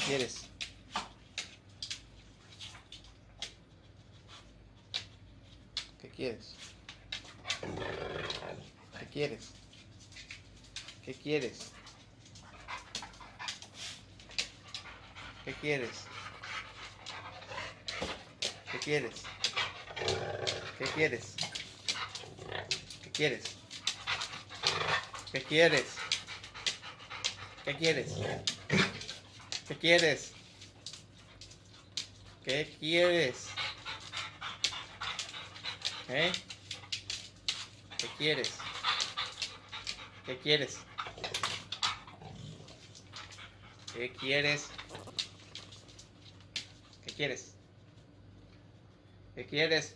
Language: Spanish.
quieres? ¿Qué quieres? ¿Qué quieres? ¿Qué quieres? ¿Qué quieres? ¿Qué quieres? ¿Qué quieres? ¿Qué quieres? ¿Qué quieres? ¿Qué quieres? ¿Qué quieres? ¿Qué quieres? ¿Eh? ¿Qué quieres? ¿Qué quieres? ¿Qué quieres? ¿Qué quieres? ¿Qué quieres?